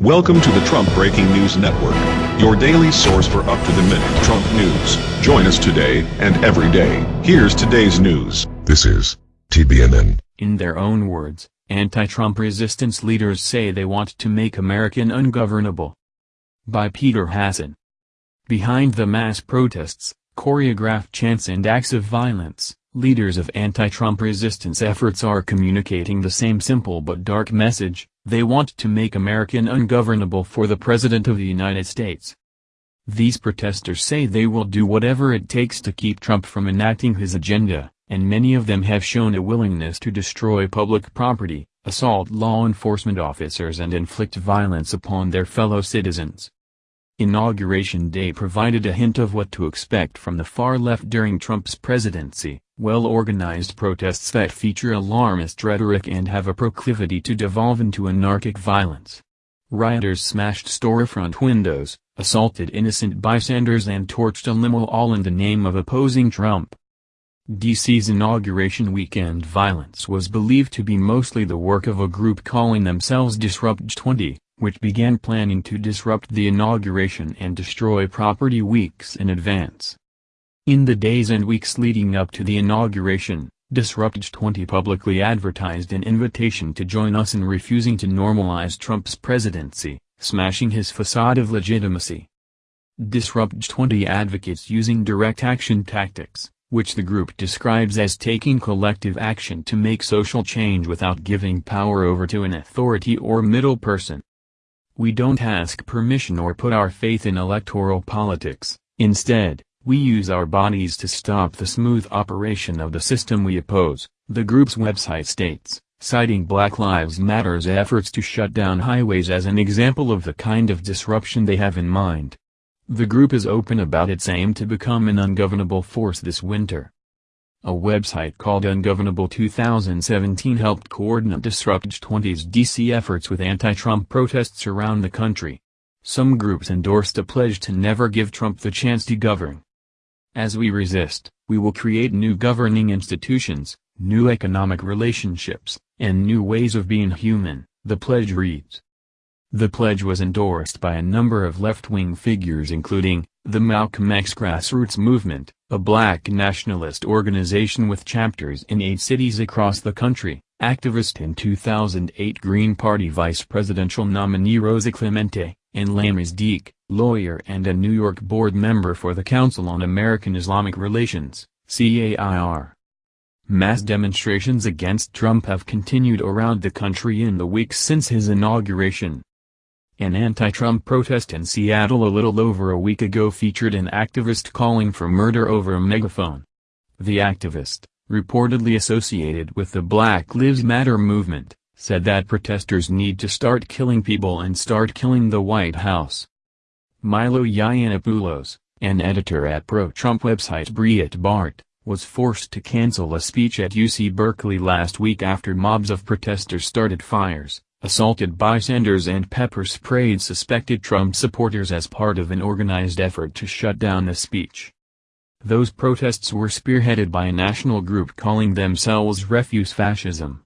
Welcome to the Trump Breaking News Network, your daily source for up-to-the-minute Trump news. Join us today and every day. Here's today's news. This is TBNN. In their own words, anti-Trump resistance leaders say they want to make American ungovernable. By Peter Hasson. Behind the mass protests, choreographed chants and acts of violence, leaders of anti-Trump resistance efforts are communicating the same simple but dark message, they want to make American ungovernable for the President of the United States. These protesters say they will do whatever it takes to keep Trump from enacting his agenda, and many of them have shown a willingness to destroy public property, assault law enforcement officers and inflict violence upon their fellow citizens. Inauguration Day provided a hint of what to expect from the far left during Trump's presidency, well-organized protests that feature alarmist rhetoric and have a proclivity to devolve into anarchic violence. Rioters smashed storefront windows, assaulted innocent bystanders and torched a limo all in the name of opposing Trump. DC's inauguration weekend violence was believed to be mostly the work of a group calling themselves Disrupt 20, which began planning to disrupt the inauguration and destroy property weeks in advance. In the days and weeks leading up to the inauguration, Disrupt 20 publicly advertised an invitation to join us in refusing to normalize Trump's presidency, smashing his facade of legitimacy. Disrupt 20 advocates using direct action tactics, which the group describes as taking collective action to make social change without giving power over to an authority or middle person. We don't ask permission or put our faith in electoral politics, instead, we use our bodies to stop the smooth operation of the system we oppose, the group's website states, citing Black Lives Matter's efforts to shut down highways as an example of the kind of disruption they have in mind. The group is open about its aim to become an ungovernable force this winter. A website called Ungovernable 2017 helped coordinate Disrupt 20's DC efforts with anti-Trump protests around the country. Some groups endorsed a pledge to never give Trump the chance to govern. As we resist, we will create new governing institutions, new economic relationships, and new ways of being human, the pledge reads. The pledge was endorsed by a number of left-wing figures including, the Malcolm X Grassroots Movement, a black nationalist organization with chapters in eight cities across the country, activist and 2008 Green Party vice presidential nominee Rosa Clemente, and Lamis Deek, lawyer and a New York board member for the Council on American Islamic Relations, CAIR. Mass demonstrations against Trump have continued around the country in the weeks since his inauguration. An anti-Trump protest in Seattle a little over a week ago featured an activist calling for murder over a megaphone. The activist, reportedly associated with the Black Lives Matter movement, said that protesters need to start killing people and start killing the White House. Milo Yiannopoulos, an editor at pro-Trump website Breitbart, was forced to cancel a speech at UC Berkeley last week after mobs of protesters started fires, assaulted bystanders and pepper-sprayed suspected Trump supporters as part of an organized effort to shut down the speech. Those protests were spearheaded by a national group calling themselves Refuse Fascism.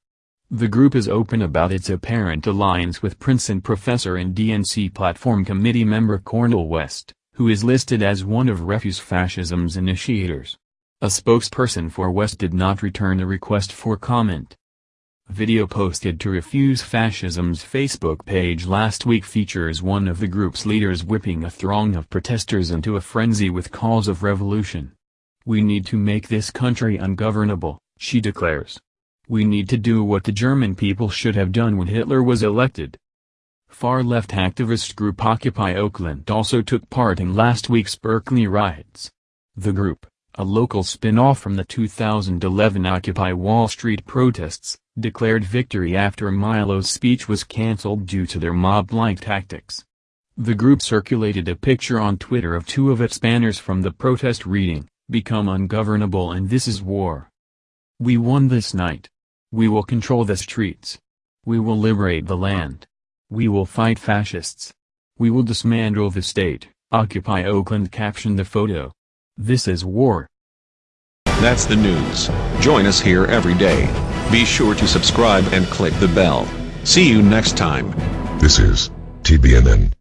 The group is open about its apparent alliance with Princeton professor and DNC platform committee member Cornel West, who is listed as one of Refuse Fascism's initiators. A spokesperson for West did not return a request for comment. Video posted to Refuse Fascism's Facebook page last week features one of the group's leaders whipping a throng of protesters into a frenzy with calls of revolution. We need to make this country ungovernable, she declares. We need to do what the German people should have done when Hitler was elected. Far-left activist group Occupy Oakland also took part in last week's Berkeley riots. The group, a local spin-off from the 2011 Occupy Wall Street protests, declared victory after Milo's speech was cancelled due to their mob-like tactics. The group circulated a picture on Twitter of two of its banners from the protest reading, Become ungovernable and this is war. We won this night. We will control the streets. We will liberate the land. We will fight fascists. We will dismantle the state, Occupy Oakland captioned the photo. This is war. That's the news. Join us here every day. Be sure to subscribe and click the bell. See you next time. This is TBNN.